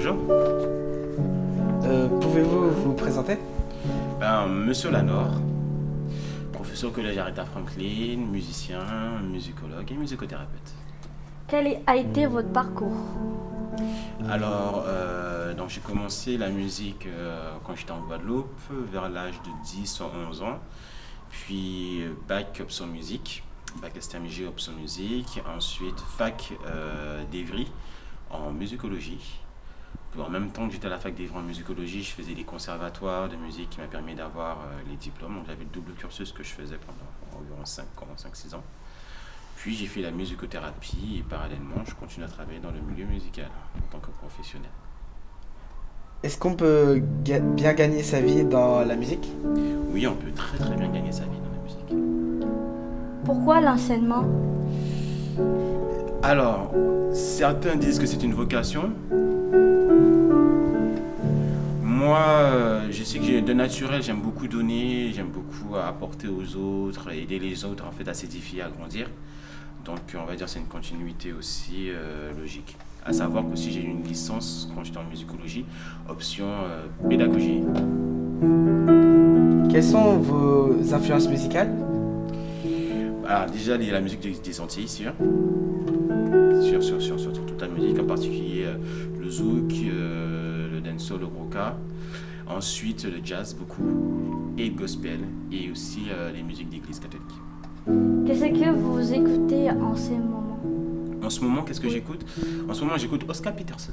Bonjour. Euh, pouvez-vous vous présenter? Ben, Monsieur Lanor, professeur au collège Aretha Franklin, musicien, musicologue et musicothérapeute. Quel a été votre parcours? Alors, euh, j'ai commencé la musique euh, quand j'étais en Guadeloupe, vers l'âge de 10 ou 11 ans. Puis bac option musique, bac STMG option musique, ensuite fac d'Evry en musicologie en même temps que j'étais à la fac d'Evry en musicologie, je faisais des conservatoires de musique qui m'a permis d'avoir les diplômes. Donc j'avais le double cursus que je faisais pendant environ 5 ans, 5-6 ans. Puis j'ai fait la musicothérapie et parallèlement, je continue à travailler dans le milieu musical en tant que professionnel. Est-ce qu'on peut bien gagner sa vie dans la musique? Oui, on peut très très bien gagner sa vie dans la musique. Pourquoi l'enseignement? Alors, certains disent que c'est une vocation. De naturel, j'aime beaucoup donner, j'aime beaucoup apporter aux autres, aider les autres en fait à s'édifier, à grandir. Donc on va dire c'est une continuité aussi euh, logique. À savoir que si j'ai une licence quand j'étais en musicologie, option euh, pédagogie. Quelles sont vos influences musicales? Alors déjà la musique des, Antilles, sûr. Sur, sur, sur, sur, toute la musique, en particulier euh, le zouk, le dancehall, le roca. Ensuite le jazz beaucoup, et le gospel, et aussi les musiques d'église catholique. Qu'est-ce que vous écoutez en ce moment? En ce moment, qu'est-ce que j'écoute? En ce moment, j'écoute Oscar Peterson,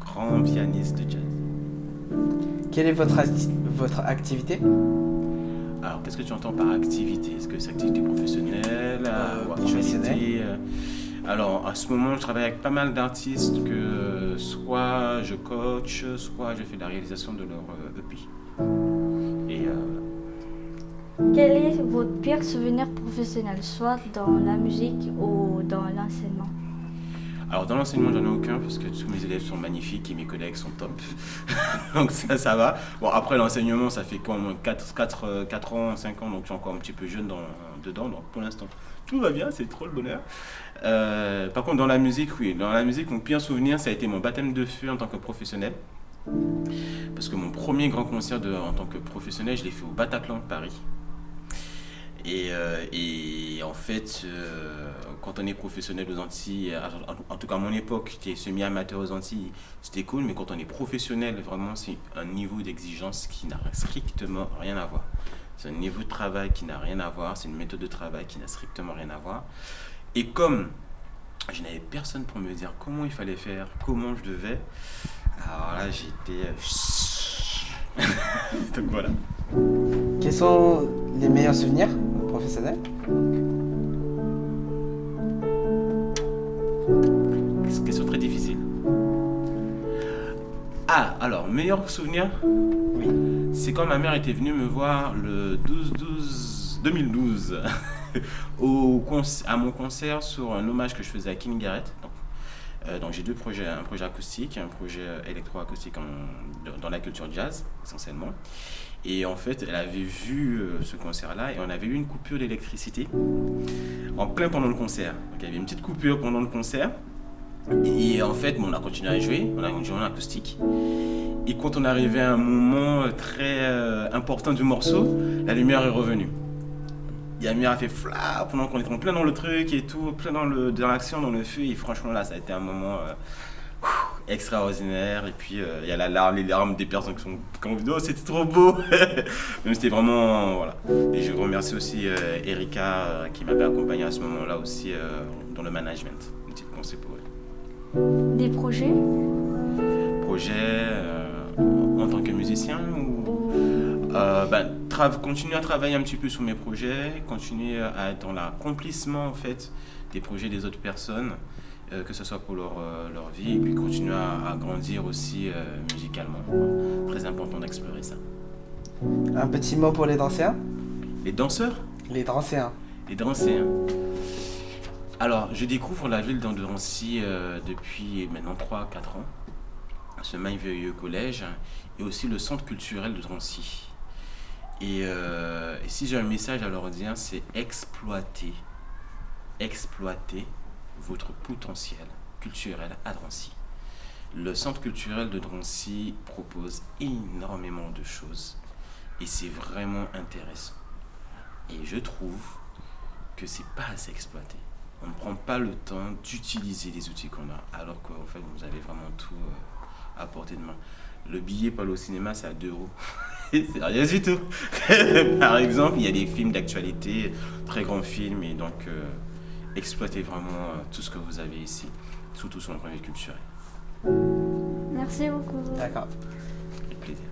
grand pianiste de jazz. Quelle est votre, votre activité? Alors, qu'est-ce que tu entends par activité? Est-ce que c'est activité professionnelle euh, Professionnelle. euh, alors, à ce moment, je travaille avec pas mal d'artistes que soit je coach, soit je fais la réalisation de leur EP. Euh, e Et quel est votre pire souvenir professionnel, soit dans la musique ou dans l'enseignement? Alors dans l'enseignement, j'en ai aucun parce que tous mes élèves sont magnifiques et mes collègues sont top. donc ça, ça va. Bon, après l'enseignement, ça fait quoi, moins 4, 4, 4 ans, 5 ans, donc je suis encore un petit peu jeune dans, dedans. Donc pour l'instant, tout va bien, c'est trop le bonheur. Euh, par contre, dans la musique, oui. Dans la musique, mon pire souvenir, ça a été mon baptême de feu en tant que professionnel. Parce que mon premier grand concert en tant que professionnel, je l'ai fait au Bataclan de Paris. Euh, et, en fait, euh, quand on est professionnel aux Antilles, en, tout cas à mon époque, j'étais semi-amateur aux Antilles, c'était cool, mais quand on est professionnel, vraiment, c'est un niveau d'exigence qui n'a strictement rien à voir. C'est un niveau de travail qui n'a rien à voir, c'est une méthode de travail qui n'a strictement rien à voir. Et comme je n'avais personne pour me dire comment il fallait faire, comment je devais, alors là, j'étais... Euh, Donc voilà. Quels sont les meilleurs souvenirs professionnels? Question très difficile. Ah, alors, meilleur souvenir? C'est quand ma mère était venue me voir le 12-12 2012 au, à mon concert sur un hommage que je faisais à King Garrett. Euh, donc j'ai deux projets, un projet acoustique et un projet électroacoustique dans la culture jazz essentiellement. Et en fait, elle avait vu euh, ce concert-là et on avait eu une coupure d'électricité en plein pendant le concert. Donc il y avait une petite coupure pendant le concert. Et en fait, on a continué à jouer, on a joué en acoustique. Et quand on arrivait à un moment très euh, important du morceau, la lumière est revenue. Yamir a fait fla pendant qu'on était en plein dans le truc et tout, plein dans l'action, dans, le feu. Et franchement, là, ça a été un moment euh, extraordinaire. Et puis, euh, il y a la larme, les larmes des personnes qui sont comme vidéo, oh, c'était trop beau. Mais c'était vraiment, voilà. Et je remercie aussi euh, Erika qui m'avait accompagné à ce moment-là aussi dans le management. Une petite pensée pour elle. Des projets? Projets en tant que musicien ou ben, continuer à travailler un petit peu sur mes projets, continuer à être dans l'accomplissement en fait des projets des autres personnes, euh, que ce soit pour leur, euh, leur, vie, et puis continuer à, grandir aussi euh, musicalement. Très important d'explorer ça. Un petit mot pour les danseurs? Les danseurs? Les danseurs. Les danseurs. Alors, je découvre la ville d'Anderancy depuis maintenant 3-4 ans, ce merveilleux collège, et aussi le centre culturel de Drancy. Euh, et, si j'ai un message à leur dire, c'est exploiter, exploiter votre potentiel culturel à Drancy. Le centre culturel de Drancy propose énormément de choses et c'est vraiment intéressant. Et je trouve que c'est pas assez exploité. On ne prend pas le temps d'utiliser les outils qu'on a, alors qu'en fait, vous avez vraiment tout euh, à portée de main. Le billet pour aller au cinéma, c'est à 2 euros. c'est rien du tout. Par exemple, il y a des films d'actualité, très grands films, et donc euh, exploitez vraiment euh, tout ce que vous avez ici, surtout sur le vue culturel. Merci beaucoup. D'accord. Avec plaisir.